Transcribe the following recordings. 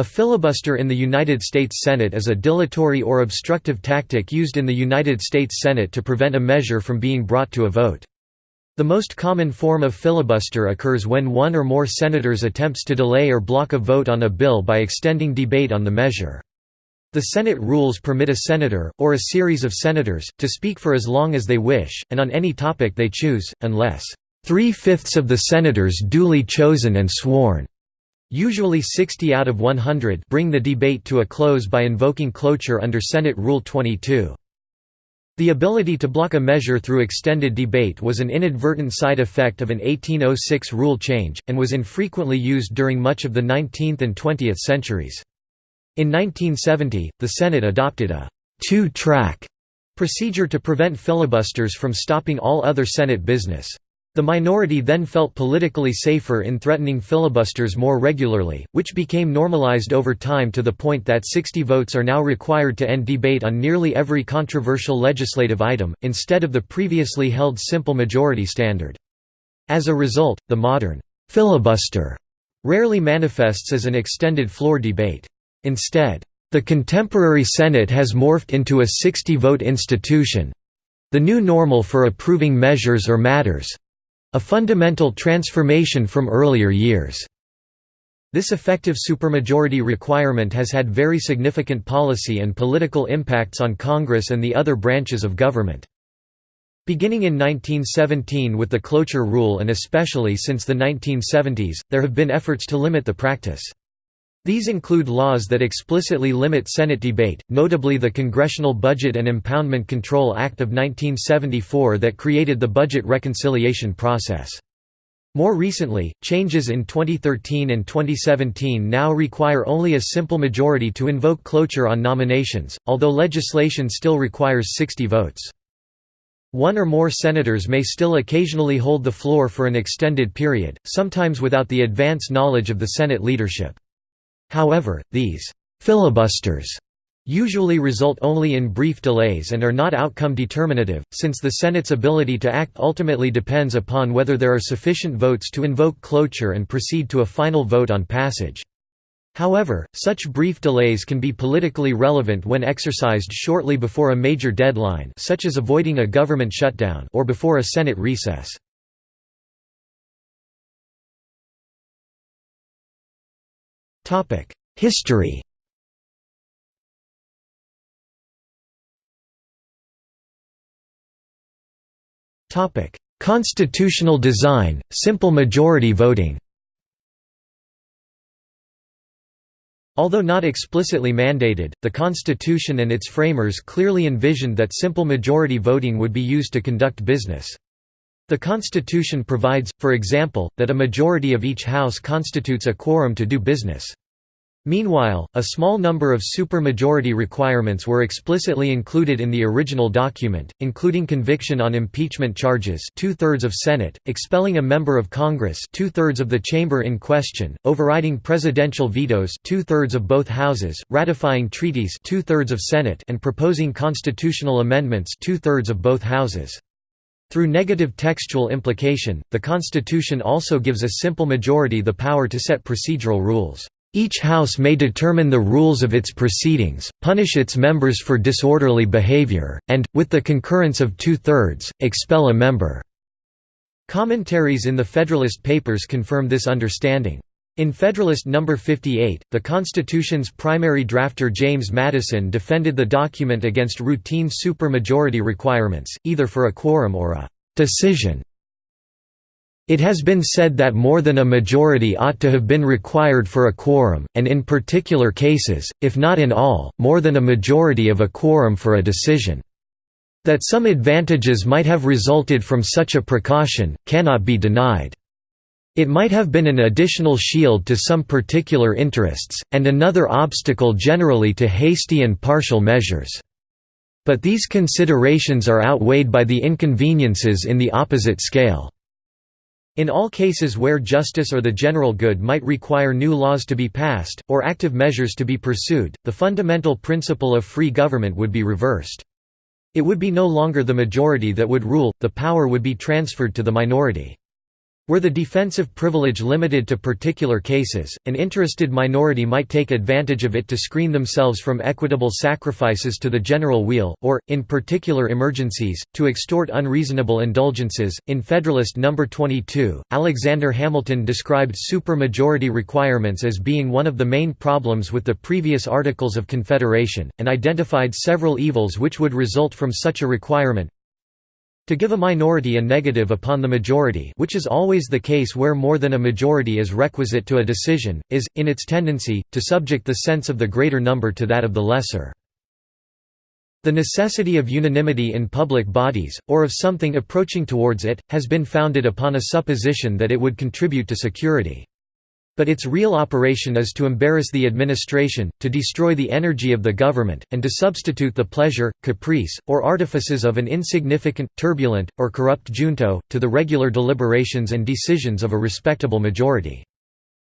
A filibuster in the United States Senate is a dilatory or obstructive tactic used in the United States Senate to prevent a measure from being brought to a vote. The most common form of filibuster occurs when one or more senators attempts to delay or block a vote on a bill by extending debate on the measure. The Senate rules permit a senator, or a series of senators, to speak for as long as they wish, and on any topic they choose, unless three-fifths of the senators duly chosen and sworn usually 60 out of 100 bring the debate to a close by invoking cloture under Senate Rule 22. The ability to block a measure through extended debate was an inadvertent side effect of an 1806 rule change, and was infrequently used during much of the 19th and 20th centuries. In 1970, the Senate adopted a two-track procedure to prevent filibusters from stopping all other Senate business. The minority then felt politically safer in threatening filibusters more regularly, which became normalized over time to the point that 60 votes are now required to end debate on nearly every controversial legislative item, instead of the previously held simple majority standard. As a result, the modern filibuster rarely manifests as an extended floor debate. Instead, the contemporary Senate has morphed into a 60-vote institution—the new normal for approving measures or matters, a fundamental transformation from earlier years. This effective supermajority requirement has had very significant policy and political impacts on Congress and the other branches of government. Beginning in 1917 with the cloture rule and especially since the 1970s, there have been efforts to limit the practice. These include laws that explicitly limit Senate debate, notably the Congressional Budget and Impoundment Control Act of 1974 that created the budget reconciliation process. More recently, changes in 2013 and 2017 now require only a simple majority to invoke cloture on nominations, although legislation still requires 60 votes. One or more senators may still occasionally hold the floor for an extended period, sometimes without the advance knowledge of the Senate leadership. However, these «filibusters» usually result only in brief delays and are not outcome determinative, since the Senate's ability to act ultimately depends upon whether there are sufficient votes to invoke cloture and proceed to a final vote on passage. However, such brief delays can be politically relevant when exercised shortly before a major deadline such as avoiding a government shutdown or before a Senate recess. History Topic: Constitutional design, simple majority voting Although not explicitly mandated, the Constitution and its framers clearly envisioned that simple majority voting would be used to conduct business. The Constitution provides, for example, that a majority of each House constitutes a quorum to do business. Meanwhile, a small number of supermajority requirements were explicitly included in the original document, including conviction on impeachment charges two-thirds of Senate, expelling a member of Congress two-thirds of the chamber in question, overriding presidential vetoes two-thirds of both houses, ratifying treaties two-thirds of Senate and proposing constitutional amendments two-thirds of both houses. Through negative textual implication, the Constitution also gives a simple majority the power to set procedural rules. Each House may determine the rules of its proceedings, punish its members for disorderly behavior, and, with the concurrence of two-thirds, expel a member." Commentaries in the Federalist Papers confirm this understanding. In Federalist No. 58, the Constitution's primary drafter James Madison defended the document against routine supermajority requirements, either for a quorum or a «decision» It has been said that more than a majority ought to have been required for a quorum, and in particular cases, if not in all, more than a majority of a quorum for a decision. That some advantages might have resulted from such a precaution, cannot be denied. It might have been an additional shield to some particular interests, and another obstacle generally to hasty and partial measures. But these considerations are outweighed by the inconveniences in the opposite scale. In all cases where justice or the general good might require new laws to be passed, or active measures to be pursued, the fundamental principle of free government would be reversed. It would be no longer the majority that would rule, the power would be transferred to the minority. Were the defensive privilege limited to particular cases, an interested minority might take advantage of it to screen themselves from equitable sacrifices to the general weal, or, in particular emergencies, to extort unreasonable indulgences. In Federalist No. 22, Alexander Hamilton described supermajority requirements as being one of the main problems with the previous Articles of Confederation, and identified several evils which would result from such a requirement, to give a minority a negative upon the majority which is always the case where more than a majority is requisite to a decision, is, in its tendency, to subject the sense of the greater number to that of the lesser. The necessity of unanimity in public bodies, or of something approaching towards it, has been founded upon a supposition that it would contribute to security. But its real operation is to embarrass the administration, to destroy the energy of the government, and to substitute the pleasure, caprice, or artifices of an insignificant, turbulent, or corrupt junto, to the regular deliberations and decisions of a respectable majority.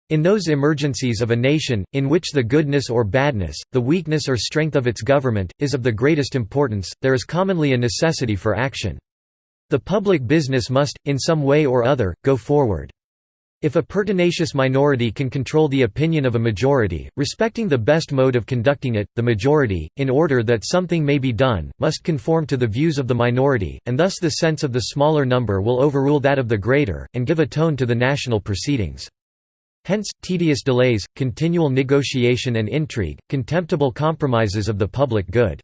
In those emergencies of a nation, in which the goodness or badness, the weakness or strength of its government, is of the greatest importance, there is commonly a necessity for action. The public business must, in some way or other, go forward. If a pertinacious minority can control the opinion of a majority, respecting the best mode of conducting it, the majority, in order that something may be done, must conform to the views of the minority, and thus the sense of the smaller number will overrule that of the greater, and give a tone to the national proceedings. Hence, tedious delays, continual negotiation and intrigue, contemptible compromises of the public good.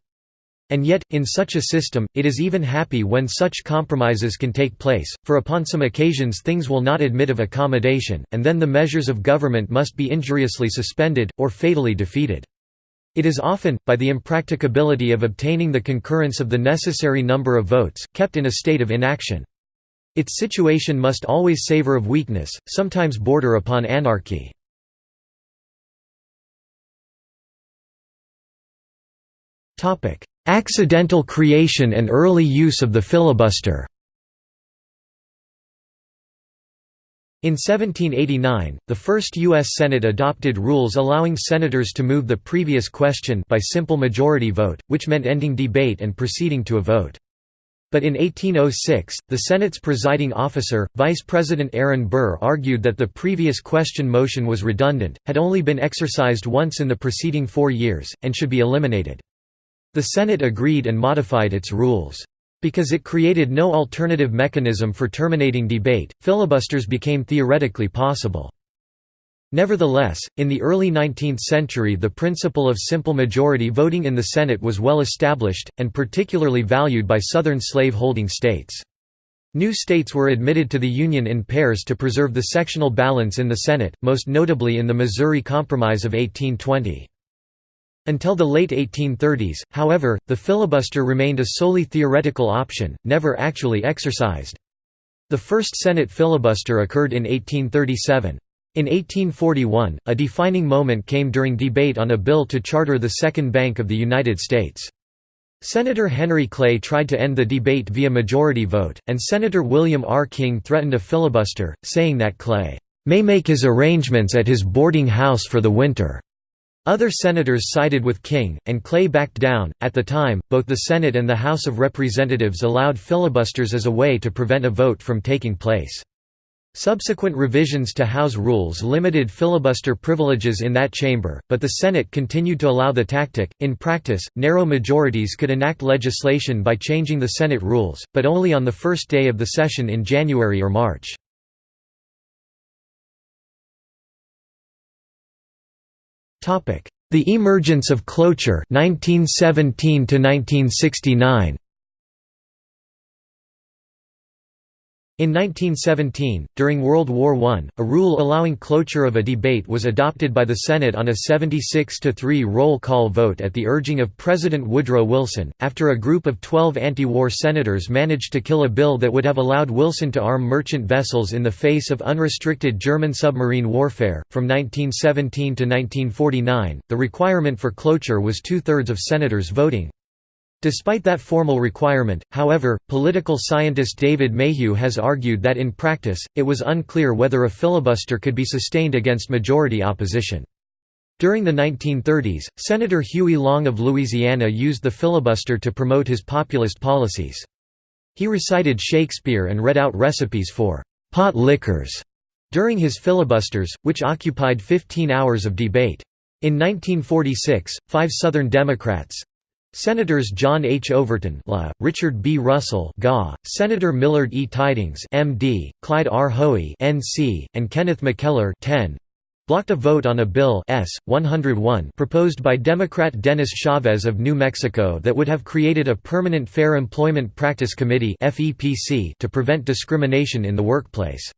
And yet, in such a system, it is even happy when such compromises can take place, for upon some occasions things will not admit of accommodation, and then the measures of government must be injuriously suspended, or fatally defeated. It is often, by the impracticability of obtaining the concurrence of the necessary number of votes, kept in a state of inaction. Its situation must always savor of weakness, sometimes border upon anarchy. Accidental creation and early use of the filibuster In 1789, the first U.S. Senate adopted rules allowing senators to move the previous question by simple majority vote, which meant ending debate and proceeding to a vote. But in 1806, the Senate's presiding officer, Vice President Aaron Burr argued that the previous question motion was redundant, had only been exercised once in the preceding four years, and should be eliminated. The Senate agreed and modified its rules. Because it created no alternative mechanism for terminating debate, filibusters became theoretically possible. Nevertheless, in the early 19th century the principle of simple majority voting in the Senate was well established, and particularly valued by Southern slave-holding states. New states were admitted to the Union in pairs to preserve the sectional balance in the Senate, most notably in the Missouri Compromise of 1820. Until the late 1830s, however, the filibuster remained a solely theoretical option, never actually exercised. The first Senate filibuster occurred in 1837. In 1841, a defining moment came during debate on a bill to charter the Second Bank of the United States. Senator Henry Clay tried to end the debate via majority vote, and Senator William R. King threatened a filibuster, saying that Clay, "...may make his arrangements at his boarding house for the winter." Other senators sided with King, and Clay backed down. At the time, both the Senate and the House of Representatives allowed filibusters as a way to prevent a vote from taking place. Subsequent revisions to House rules limited filibuster privileges in that chamber, but the Senate continued to allow the tactic. In practice, narrow majorities could enact legislation by changing the Senate rules, but only on the first day of the session in January or March. The emergence of cloture 1917 to 1969 In 1917, during World War I, a rule allowing cloture of a debate was adopted by the Senate on a 76–3 roll call vote at the urging of President Woodrow Wilson, after a group of 12 anti-war senators managed to kill a bill that would have allowed Wilson to arm merchant vessels in the face of unrestricted German submarine warfare. From 1917 to 1949, the requirement for cloture was two-thirds of senators voting. Despite that formal requirement, however, political scientist David Mayhew has argued that in practice, it was unclear whether a filibuster could be sustained against majority opposition. During the 1930s, Senator Huey Long of Louisiana used the filibuster to promote his populist policies. He recited Shakespeare and read out recipes for pot liquors» during his filibusters, which occupied 15 hours of debate. In 1946, five Southern Democrats, Senators John H. Overton La, Richard B. Russell GA, Senator Millard E. Tydings MD, Clyde R. Hoey NC, and Kenneth McKellar 10, blocked a vote on a bill S. 101 proposed by Democrat Dennis Chavez of New Mexico that would have created a permanent Fair Employment Practice Committee to prevent discrimination in the workplace.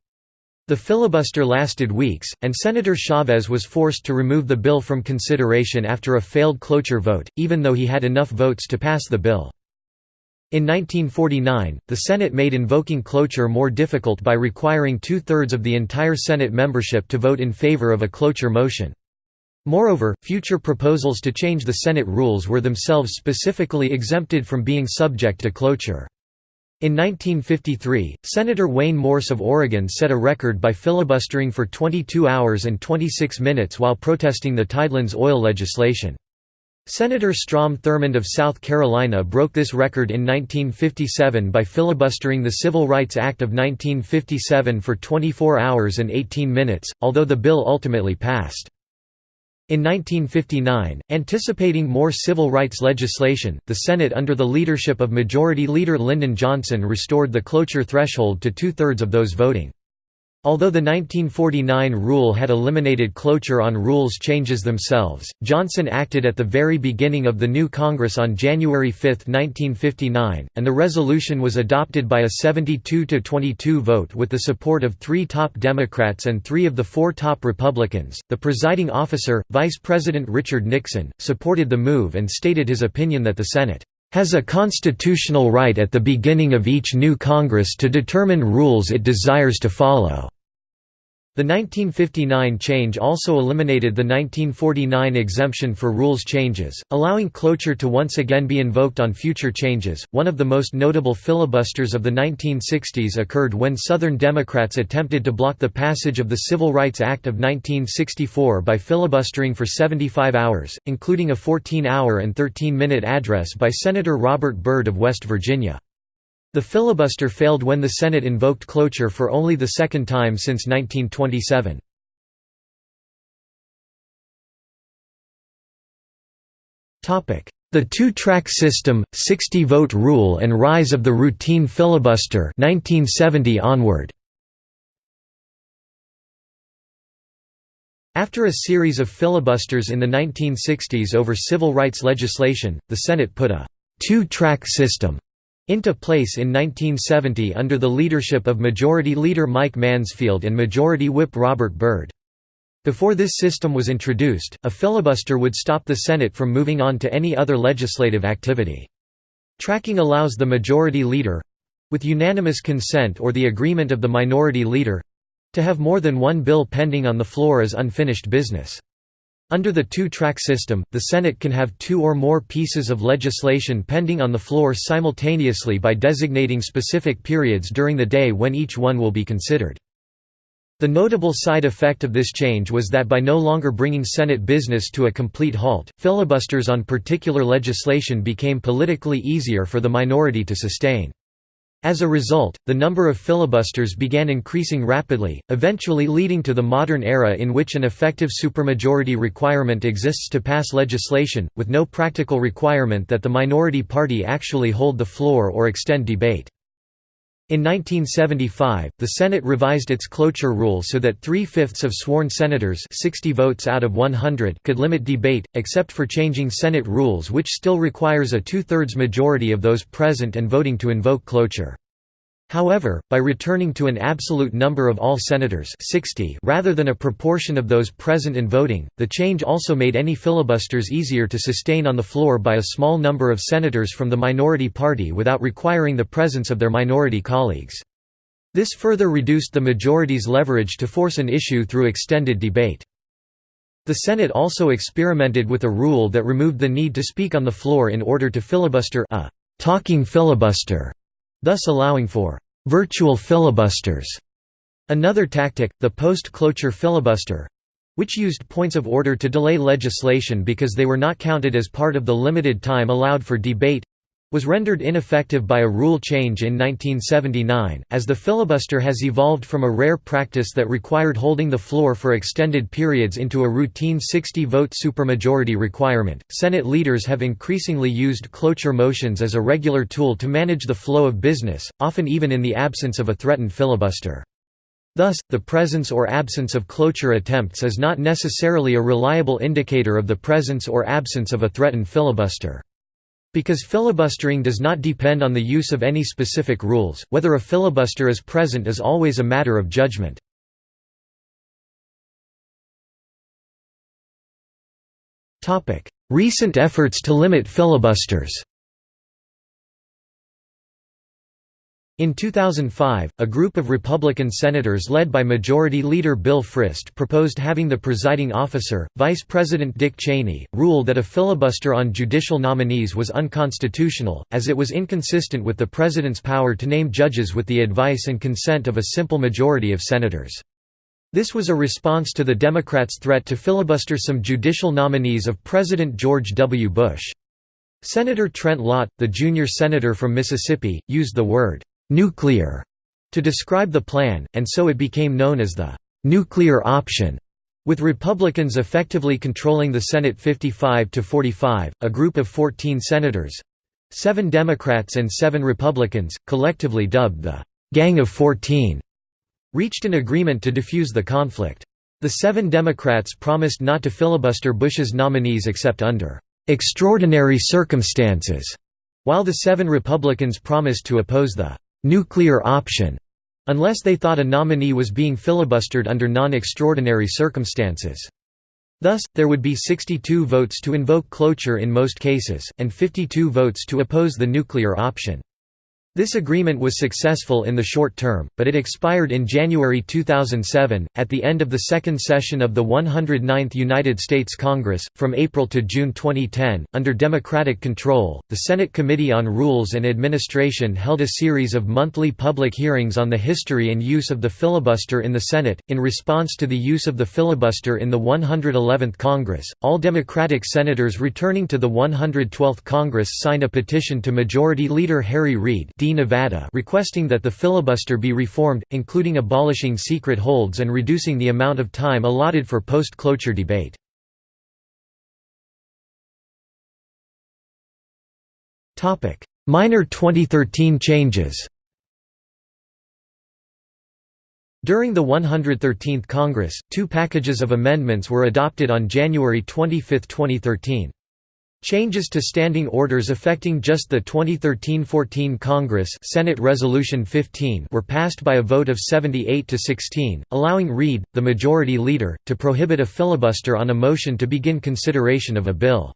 The filibuster lasted weeks, and Senator Chavez was forced to remove the bill from consideration after a failed cloture vote, even though he had enough votes to pass the bill. In 1949, the Senate made invoking cloture more difficult by requiring two-thirds of the entire Senate membership to vote in favor of a cloture motion. Moreover, future proposals to change the Senate rules were themselves specifically exempted from being subject to cloture. In 1953, Senator Wayne Morse of Oregon set a record by filibustering for 22 hours and 26 minutes while protesting the Tidelands oil legislation. Senator Strom Thurmond of South Carolina broke this record in 1957 by filibustering the Civil Rights Act of 1957 for 24 hours and 18 minutes, although the bill ultimately passed. In 1959, anticipating more civil rights legislation, the Senate under the leadership of Majority Leader Lyndon Johnson restored the cloture threshold to two-thirds of those voting. Although the 1949 rule had eliminated cloture on rules changes themselves, Johnson acted at the very beginning of the new Congress on January 5, 1959, and the resolution was adopted by a 72–22 vote with the support of three top Democrats and three of the four top Republicans. The presiding officer, Vice President Richard Nixon, supported the move and stated his opinion that the Senate has a constitutional right at the beginning of each new Congress to determine rules it desires to follow. The 1959 change also eliminated the 1949 exemption for rules changes, allowing cloture to once again be invoked on future changes. One of the most notable filibusters of the 1960s occurred when Southern Democrats attempted to block the passage of the Civil Rights Act of 1964 by filibustering for 75 hours, including a 14 hour and 13 minute address by Senator Robert Byrd of West Virginia. The filibuster failed when the Senate invoked cloture for only the second time since 1927. The two-track system, 60-vote rule and rise of the routine filibuster 1970 onward. After a series of filibusters in the 1960s over civil rights legislation, the Senate put a two-track system into place in 1970 under the leadership of Majority Leader Mike Mansfield and Majority Whip Robert Byrd. Before this system was introduced, a filibuster would stop the Senate from moving on to any other legislative activity. Tracking allows the Majority Leader—with unanimous consent or the agreement of the Minority Leader—to have more than one bill pending on the floor as unfinished business. Under the two-track system, the Senate can have two or more pieces of legislation pending on the floor simultaneously by designating specific periods during the day when each one will be considered. The notable side effect of this change was that by no longer bringing Senate business to a complete halt, filibusters on particular legislation became politically easier for the minority to sustain. As a result, the number of filibusters began increasing rapidly, eventually leading to the modern era in which an effective supermajority requirement exists to pass legislation, with no practical requirement that the minority party actually hold the floor or extend debate. In 1975, the Senate revised its cloture rule so that three-fifths of sworn senators 60 votes out of 100 could limit debate, except for changing Senate rules which still requires a two-thirds majority of those present and voting to invoke cloture. However, by returning to an absolute number of all senators 60 rather than a proportion of those present and voting, the change also made any filibusters easier to sustain on the floor by a small number of senators from the minority party without requiring the presence of their minority colleagues. This further reduced the majority's leverage to force an issue through extended debate. The Senate also experimented with a rule that removed the need to speak on the floor in order to filibuster a talking filibuster thus allowing for «virtual filibusters». Another tactic, the post-cloture filibuster—which used points of order to delay legislation because they were not counted as part of the limited time allowed for debate, was rendered ineffective by a rule change in 1979, as the filibuster has evolved from a rare practice that required holding the floor for extended periods into a routine 60-vote supermajority requirement. Senate leaders have increasingly used cloture motions as a regular tool to manage the flow of business, often even in the absence of a threatened filibuster. Thus, the presence or absence of cloture attempts is not necessarily a reliable indicator of the presence or absence of a threatened filibuster. Because filibustering does not depend on the use of any specific rules, whether a filibuster is present is always a matter of judgment. Recent efforts to limit filibusters In 2005, a group of Republican senators led by Majority Leader Bill Frist proposed having the presiding officer, Vice President Dick Cheney, rule that a filibuster on judicial nominees was unconstitutional, as it was inconsistent with the president's power to name judges with the advice and consent of a simple majority of senators. This was a response to the Democrats' threat to filibuster some judicial nominees of President George W. Bush. Senator Trent Lott, the junior senator from Mississippi, used the word «nuclear» to describe the plan, and so it became known as the «nuclear option». With Republicans effectively controlling the Senate 55 to 45, a group of 14 senators seven Democrats and seven Republicans, collectively dubbed the «Gang of 14», reached an agreement to defuse the conflict. The seven Democrats promised not to filibuster Bush's nominees except under «extraordinary circumstances», while the seven Republicans promised to oppose the nuclear option unless they thought a nominee was being filibustered under non-extraordinary circumstances. Thus, there would be 62 votes to invoke cloture in most cases, and 52 votes to oppose the nuclear option. This agreement was successful in the short term, but it expired in January 2007, at the end of the second session of the 109th United States Congress. From April to June 2010, under Democratic control, the Senate Committee on Rules and Administration held a series of monthly public hearings on the history and use of the filibuster in the Senate. In response to the use of the filibuster in the 111th Congress, all Democratic senators returning to the 112th Congress signed a petition to Majority Leader Harry Reid D. Nevada requesting that the filibuster be reformed, including abolishing secret holds and reducing the amount of time allotted for post-cloture debate. Minor 2013 changes During the 113th Congress, two packages of amendments were adopted on January 25, 2013. Changes to standing orders affecting just the 2013–14 Congress Senate Resolution 15 were passed by a vote of 78 to 16, allowing Reid, the majority leader, to prohibit a filibuster on a motion to begin consideration of a bill.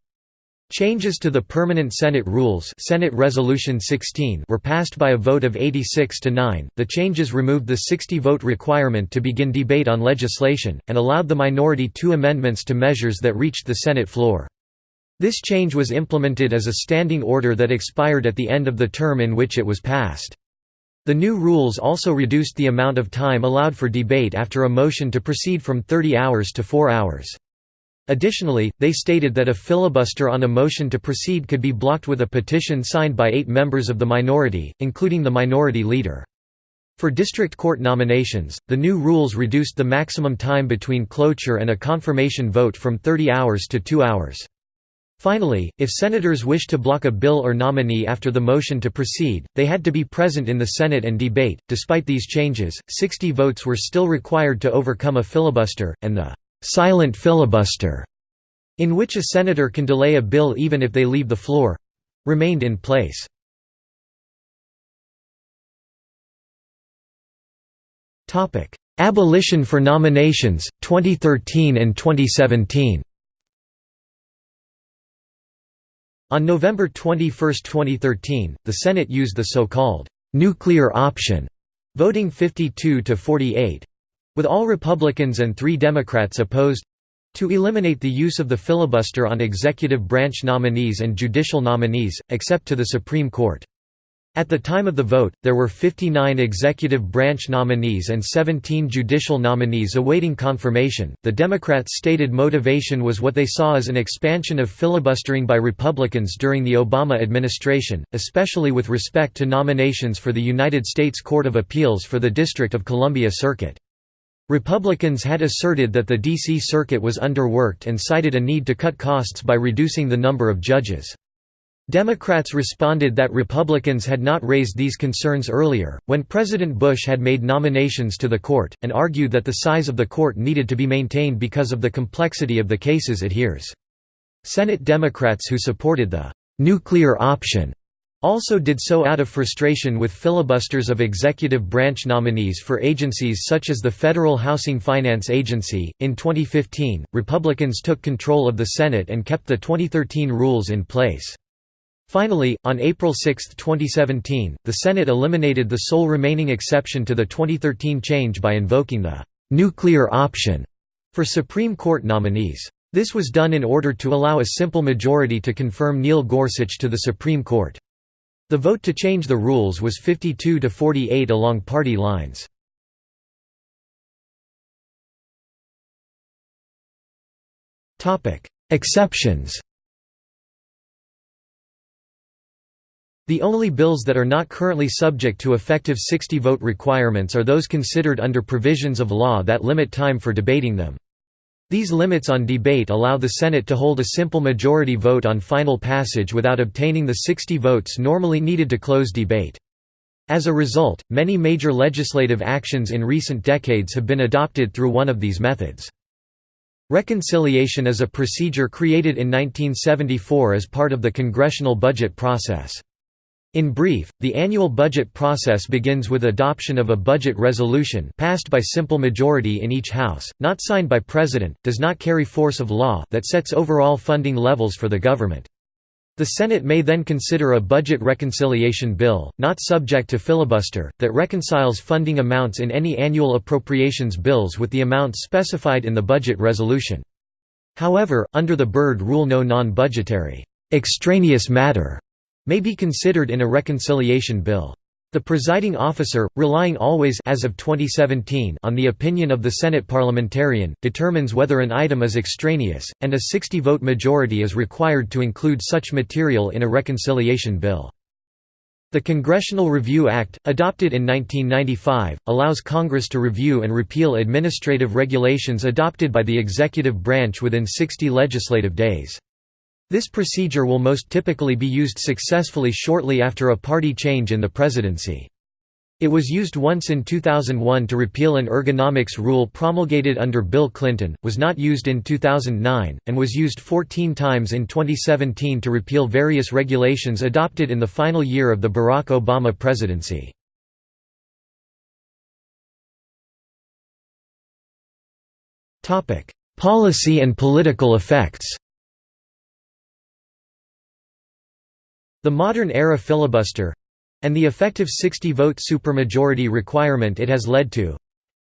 Changes to the permanent Senate rules Senate Resolution 16 were passed by a vote of 86 to 9. The changes removed the 60-vote requirement to begin debate on legislation, and allowed the minority two amendments to measures that reached the Senate floor. This change was implemented as a standing order that expired at the end of the term in which it was passed. The new rules also reduced the amount of time allowed for debate after a motion to proceed from 30 hours to 4 hours. Additionally, they stated that a filibuster on a motion to proceed could be blocked with a petition signed by eight members of the minority, including the minority leader. For district court nominations, the new rules reduced the maximum time between cloture and a confirmation vote from 30 hours to 2 hours. Finally, if senators wished to block a bill or nominee after the motion to proceed, they had to be present in the Senate and debate. Despite these changes, 60 votes were still required to overcome a filibuster, and the silent filibuster, in which a senator can delay a bill even if they leave the floor remained in place. Abolition for nominations, 2013 and 2017 On November 21, 2013, the Senate used the so-called «nuclear option», voting 52 to 48—with all Republicans and three Democrats opposed—to eliminate the use of the filibuster on executive branch nominees and judicial nominees, except to the Supreme Court. At the time of the vote, there were 59 executive branch nominees and 17 judicial nominees awaiting confirmation. The Democrats' stated motivation was what they saw as an expansion of filibustering by Republicans during the Obama administration, especially with respect to nominations for the United States Court of Appeals for the District of Columbia Circuit. Republicans had asserted that the D.C. Circuit was underworked and cited a need to cut costs by reducing the number of judges. Democrats responded that Republicans had not raised these concerns earlier, when President Bush had made nominations to the court, and argued that the size of the court needed to be maintained because of the complexity of the cases it hears. Senate Democrats who supported the «nuclear option» also did so out of frustration with filibusters of executive branch nominees for agencies such as the Federal Housing Finance Agency. In 2015, Republicans took control of the Senate and kept the 2013 rules in place. Finally, on April 6, 2017, the Senate eliminated the sole remaining exception to the 2013 change by invoking the «nuclear option» for Supreme Court nominees. This was done in order to allow a simple majority to confirm Neil Gorsuch to the Supreme Court. The vote to change the rules was 52 to 48 along party lines. Exceptions The only bills that are not currently subject to effective 60-vote requirements are those considered under provisions of law that limit time for debating them. These limits on debate allow the Senate to hold a simple majority vote on final passage without obtaining the 60 votes normally needed to close debate. As a result, many major legislative actions in recent decades have been adopted through one of these methods. Reconciliation is a procedure created in 1974 as part of the congressional budget process. In brief, the annual budget process begins with adoption of a budget resolution passed by simple majority in each House, not signed by President, does not carry force of law that sets overall funding levels for the government. The Senate may then consider a budget reconciliation bill, not subject to filibuster, that reconciles funding amounts in any annual appropriations bills with the amounts specified in the budget resolution. However, under the Byrd rule no non-budgetary extraneous matter may be considered in a reconciliation bill. The presiding officer, relying always as of 2017 on the opinion of the Senate parliamentarian, determines whether an item is extraneous, and a 60-vote majority is required to include such material in a reconciliation bill. The Congressional Review Act, adopted in 1995, allows Congress to review and repeal administrative regulations adopted by the executive branch within 60 legislative days. This procedure will most typically be used successfully shortly after a party change in the presidency. It was used once in 2001 to repeal an ergonomics rule promulgated under Bill Clinton, was not used in 2009, and was used 14 times in 2017 to repeal various regulations adopted in the final year of the Barack Obama presidency. Policy and political effects The modern-era filibuster—and the effective 60-vote supermajority requirement it has led to,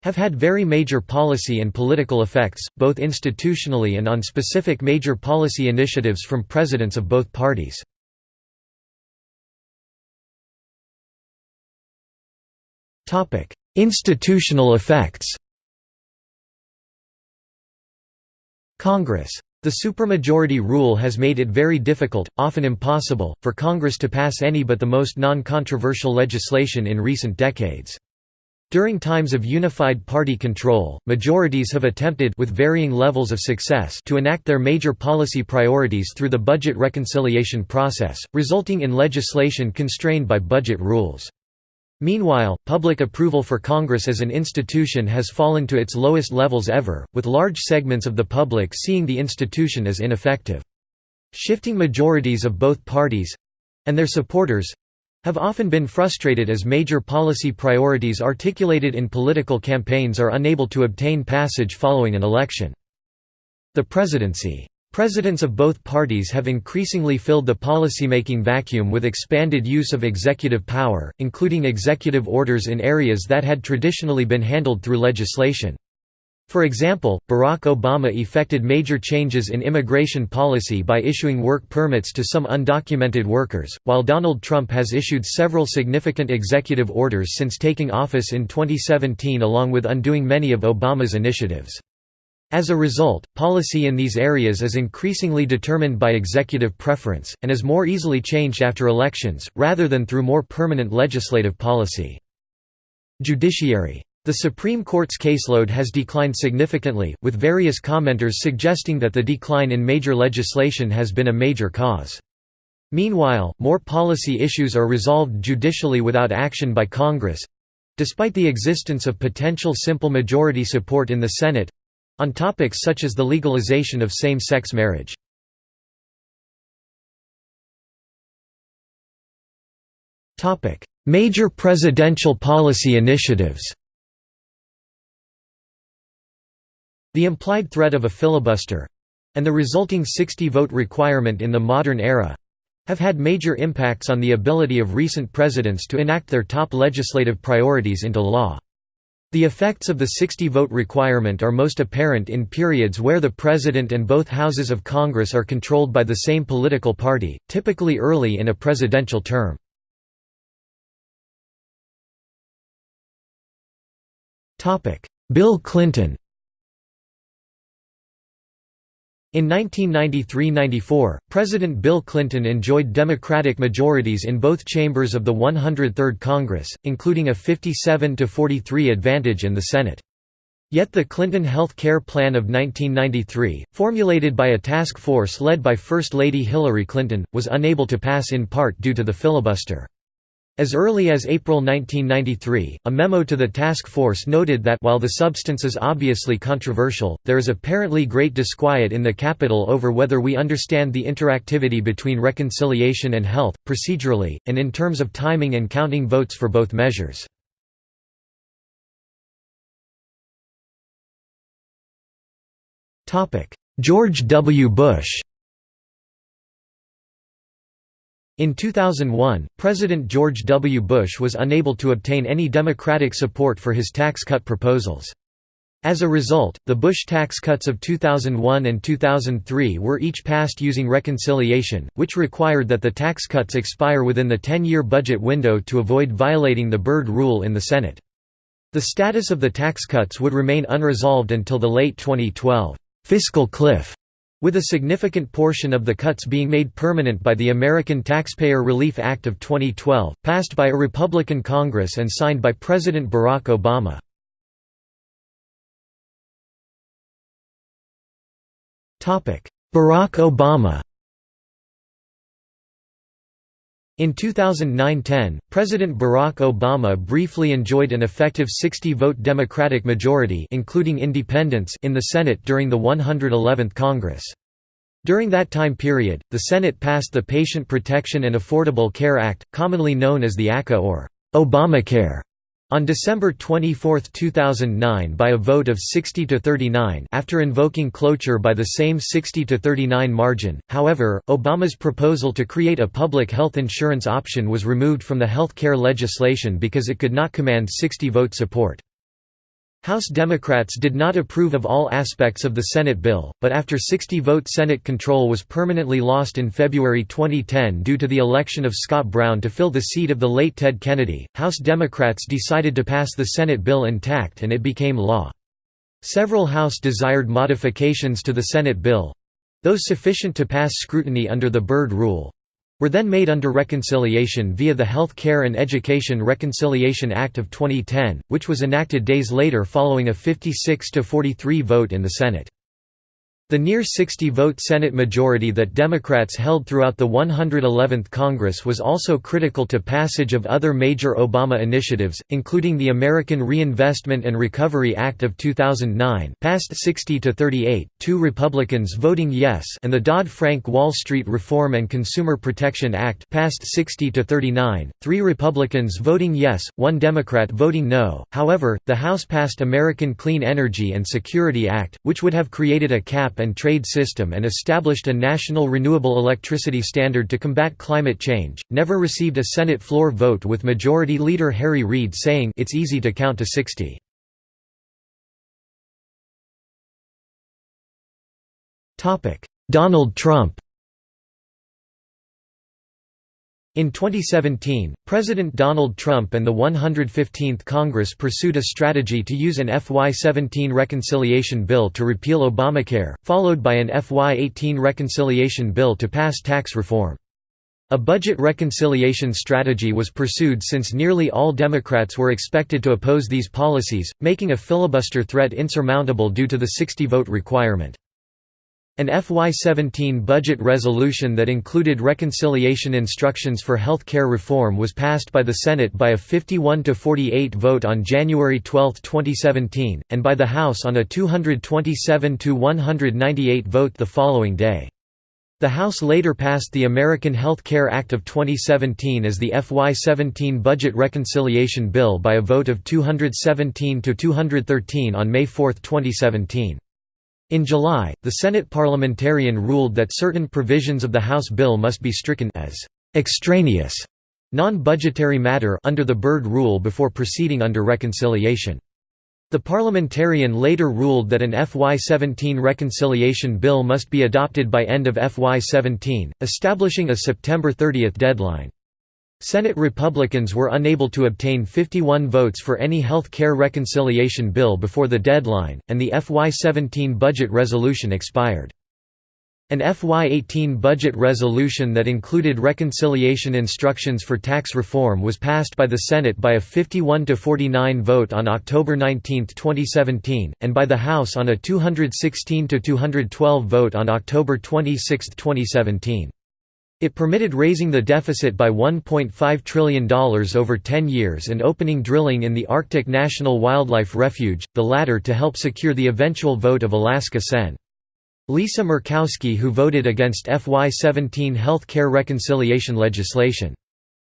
have had very major policy and political effects, both institutionally and on specific major policy initiatives from presidents of both parties. Institutional effects Congress the supermajority rule has made it very difficult, often impossible, for Congress to pass any but the most non-controversial legislation in recent decades. During times of unified party control, majorities have attempted with varying levels of success to enact their major policy priorities through the budget reconciliation process, resulting in legislation constrained by budget rules. Meanwhile, public approval for Congress as an institution has fallen to its lowest levels ever, with large segments of the public seeing the institution as ineffective. Shifting majorities of both parties—and their supporters—have often been frustrated as major policy priorities articulated in political campaigns are unable to obtain passage following an election. The presidency Presidents of both parties have increasingly filled the policymaking vacuum with expanded use of executive power, including executive orders in areas that had traditionally been handled through legislation. For example, Barack Obama effected major changes in immigration policy by issuing work permits to some undocumented workers, while Donald Trump has issued several significant executive orders since taking office in 2017 along with undoing many of Obama's initiatives. As a result, policy in these areas is increasingly determined by executive preference, and is more easily changed after elections, rather than through more permanent legislative policy. Judiciary the Supreme Court's caseload has declined significantly, with various commenters suggesting that the decline in major legislation has been a major cause. Meanwhile, more policy issues are resolved judicially without action by Congress—despite the existence of potential simple majority support in the Senate—on topics such as the legalization of same-sex marriage. Major presidential policy initiatives The implied threat of a filibuster—and the resulting 60-vote requirement in the modern era—have had major impacts on the ability of recent presidents to enact their top legislative priorities into law. The effects of the 60-vote requirement are most apparent in periods where the president and both houses of Congress are controlled by the same political party, typically early in a presidential term. Bill Clinton In 1993–94, President Bill Clinton enjoyed Democratic majorities in both chambers of the 103rd Congress, including a 57–43 advantage in the Senate. Yet the Clinton Health Care Plan of 1993, formulated by a task force led by First Lady Hillary Clinton, was unable to pass in part due to the filibuster. As early as April 1993, a memo to the task force noted that while the substance is obviously controversial, there is apparently great disquiet in the capital over whether we understand the interactivity between reconciliation and health, procedurally, and in terms of timing and counting votes for both measures. George W. Bush In 2001, President George W. Bush was unable to obtain any Democratic support for his tax cut proposals. As a result, the Bush tax cuts of 2001 and 2003 were each passed using reconciliation, which required that the tax cuts expire within the 10-year budget window to avoid violating the Byrd Rule in the Senate. The status of the tax cuts would remain unresolved until the late 2012 fiscal cliff with a significant portion of the cuts being made permanent by the American Taxpayer Relief Act of 2012, passed by a Republican Congress and signed by President Barack Obama. Barack Obama In 2009–10, President Barack Obama briefly enjoyed an effective 60-vote Democratic majority including independents in the Senate during the 111th Congress. During that time period, the Senate passed the Patient Protection and Affordable Care Act, commonly known as the ACA or Obamacare. On December 24, 2009 by a vote of 60 to 39 after invoking cloture by the same 60 to 39 margin, however, Obama's proposal to create a public health insurance option was removed from the health care legislation because it could not command 60 vote support. House Democrats did not approve of all aspects of the Senate bill, but after 60-vote Senate control was permanently lost in February 2010 due to the election of Scott Brown to fill the seat of the late Ted Kennedy, House Democrats decided to pass the Senate bill intact and it became law. Several House desired modifications to the Senate bill—those sufficient to pass scrutiny under the Byrd Rule, were then made under reconciliation via the Health Care and Education Reconciliation Act of 2010, which was enacted days later following a 56–43 vote in the Senate. The near 60-vote Senate majority that Democrats held throughout the 111th Congress was also critical to passage of other major Obama initiatives, including the American Reinvestment and Recovery Act of 2009 passed 60 to 38, two Republicans voting yes and the Dodd-Frank Wall Street Reform and Consumer Protection Act passed 60 to 39, three Republicans voting yes, one Democrat voting no. However, the House passed American Clean Energy and Security Act, which would have created a cap and trade system and established a national renewable electricity standard to combat climate change, never received a Senate floor vote with Majority Leader Harry Reid saying it's easy to count to 60. Donald Trump in 2017, President Donald Trump and the 115th Congress pursued a strategy to use an FY17 reconciliation bill to repeal Obamacare, followed by an FY18 reconciliation bill to pass tax reform. A budget reconciliation strategy was pursued since nearly all Democrats were expected to oppose these policies, making a filibuster threat insurmountable due to the 60-vote requirement. An FY17 budget resolution that included reconciliation instructions for health care reform was passed by the Senate by a 51-48 vote on January 12, 2017, and by the House on a 227-198 vote the following day. The House later passed the American Health Care Act of 2017 as the FY17 Budget Reconciliation Bill by a vote of 217-213 on May 4, 2017. In July, the Senate parliamentarian ruled that certain provisions of the House bill must be stricken as extraneous, non-budgetary matter under the Byrd rule before proceeding under reconciliation. The parliamentarian later ruled that an FY17 reconciliation bill must be adopted by end of FY17, establishing a September 30 deadline. Senate Republicans were unable to obtain 51 votes for any health care reconciliation bill before the deadline, and the FY17 budget resolution expired. An FY18 budget resolution that included reconciliation instructions for tax reform was passed by the Senate by a 51–49 vote on October 19, 2017, and by the House on a 216–212 vote on October 26, 2017. It permitted raising the deficit by $1.5 trillion over 10 years and opening drilling in the Arctic National Wildlife Refuge, the latter to help secure the eventual vote of Alaska Sen. Lisa Murkowski who voted against FY17 health care reconciliation legislation.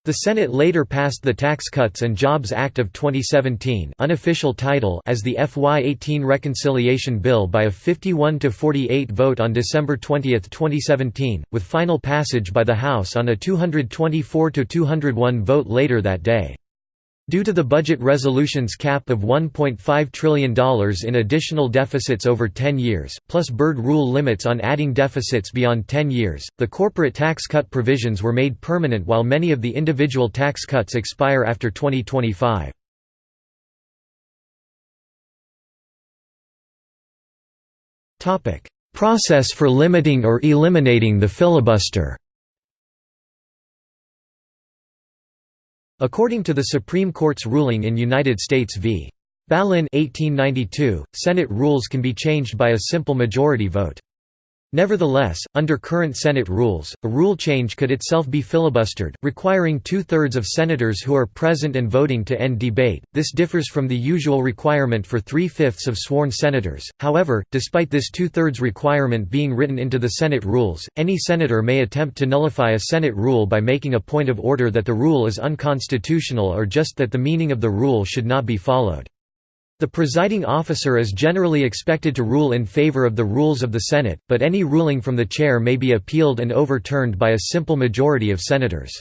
The Senate later passed the Tax Cuts and Jobs Act of 2017 unofficial title as the FY18 Reconciliation Bill by a 51–48 vote on December 20, 2017, with final passage by the House on a 224–201 vote later that day. Due to the budget resolution's cap of $1.5 trillion in additional deficits over 10 years, plus Byrd rule limits on adding deficits beyond 10 years, the corporate tax cut provisions were made permanent while many of the individual tax cuts expire after 2025. Process for limiting or eliminating the filibuster According to the Supreme Court's ruling in United States v. Ballin 1892, Senate rules can be changed by a simple majority vote. Nevertheless, under current Senate rules, a rule change could itself be filibustered, requiring two-thirds of senators who are present and voting to end debate. This differs from the usual requirement for three-fifths of sworn senators. However, despite this two-thirds requirement being written into the Senate rules, any senator may attempt to nullify a Senate rule by making a point of order that the rule is unconstitutional or just that the meaning of the rule should not be followed. The presiding officer is generally expected to rule in favor of the rules of the Senate, but any ruling from the chair may be appealed and overturned by a simple majority of senators.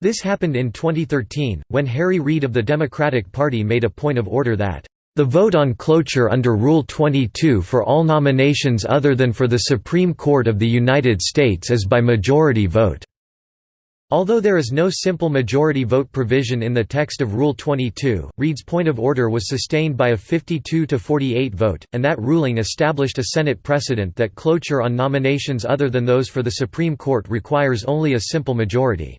This happened in 2013, when Harry Reid of the Democratic Party made a point of order that, "...the vote on cloture under Rule 22 for all nominations other than for the Supreme Court of the United States is by majority vote." Although there is no simple majority vote provision in the text of Rule 22, Reid's point of order was sustained by a 52–48 vote, and that ruling established a Senate precedent that cloture on nominations other than those for the Supreme Court requires only a simple majority.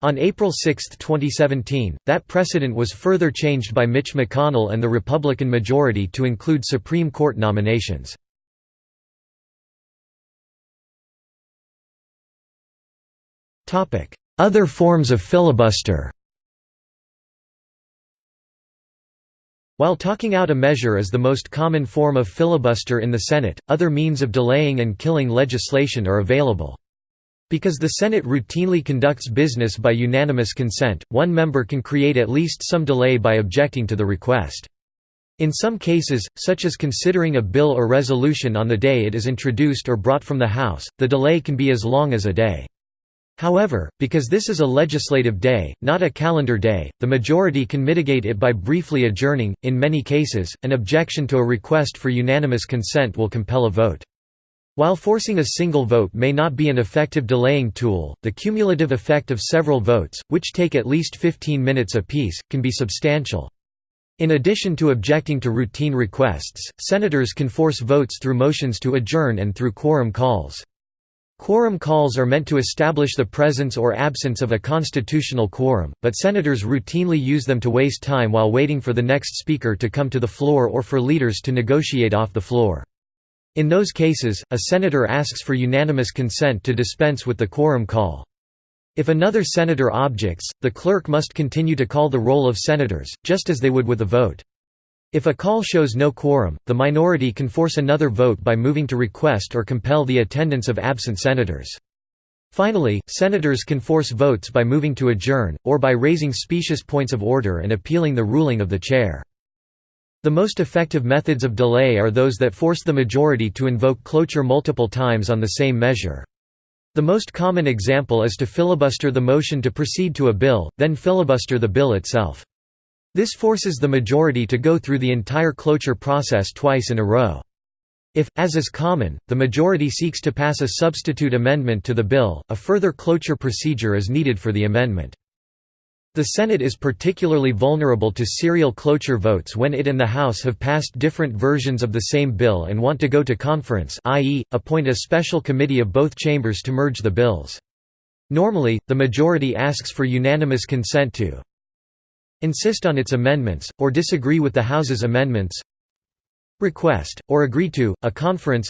On April 6, 2017, that precedent was further changed by Mitch McConnell and the Republican majority to include Supreme Court nominations. Other forms of filibuster While talking out a measure is the most common form of filibuster in the Senate, other means of delaying and killing legislation are available. Because the Senate routinely conducts business by unanimous consent, one member can create at least some delay by objecting to the request. In some cases, such as considering a bill or resolution on the day it is introduced or brought from the House, the delay can be as long as a day. However, because this is a legislative day, not a calendar day, the majority can mitigate it by briefly adjourning. In many cases, an objection to a request for unanimous consent will compel a vote. While forcing a single vote may not be an effective delaying tool, the cumulative effect of several votes, which take at least 15 minutes apiece, can be substantial. In addition to objecting to routine requests, senators can force votes through motions to adjourn and through quorum calls. Quorum calls are meant to establish the presence or absence of a constitutional quorum, but senators routinely use them to waste time while waiting for the next speaker to come to the floor or for leaders to negotiate off the floor. In those cases, a senator asks for unanimous consent to dispense with the quorum call. If another senator objects, the clerk must continue to call the roll of senators, just as they would with a vote. If a call shows no quorum, the minority can force another vote by moving to request or compel the attendance of absent senators. Finally, senators can force votes by moving to adjourn, or by raising specious points of order and appealing the ruling of the chair. The most effective methods of delay are those that force the majority to invoke cloture multiple times on the same measure. The most common example is to filibuster the motion to proceed to a bill, then filibuster the bill itself. This forces the majority to go through the entire cloture process twice in a row. If, as is common, the majority seeks to pass a substitute amendment to the bill, a further cloture procedure is needed for the amendment. The Senate is particularly vulnerable to serial cloture votes when it and the House have passed different versions of the same bill and want to go to conference i.e., appoint a special committee of both chambers to merge the bills. Normally, the majority asks for unanimous consent to insist on its amendments, or disagree with the House's amendments request, or agree to, a conference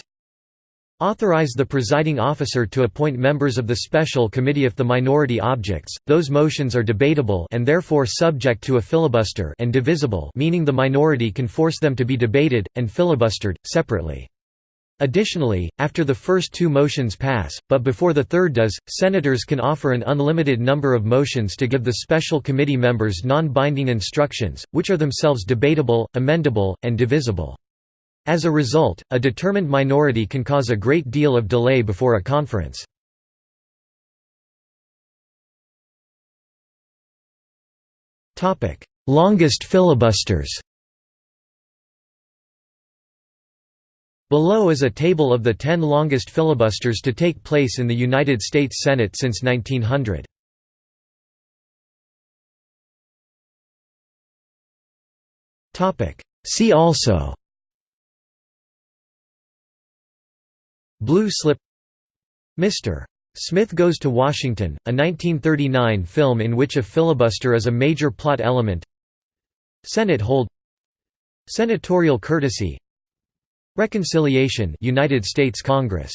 Authorize the presiding officer to appoint members of the special committee if the minority objects. Those motions are debatable and therefore subject to a filibuster and divisible, meaning the minority can force them to be debated and filibustered separately. Additionally, after the first two motions pass, but before the third does, senators can offer an unlimited number of motions to give the special committee members non-binding instructions, which are themselves debatable, amendable, and divisible. As a result, a determined minority can cause a great deal of delay before a conference. Longest filibusters Below is a table of the ten longest filibusters to take place in the United States Senate since 1900. See also Blue Slip Mr. Smith Goes to Washington, a 1939 film in which a filibuster is a major plot element Senate hold Senatorial courtesy Reconciliation United States Congress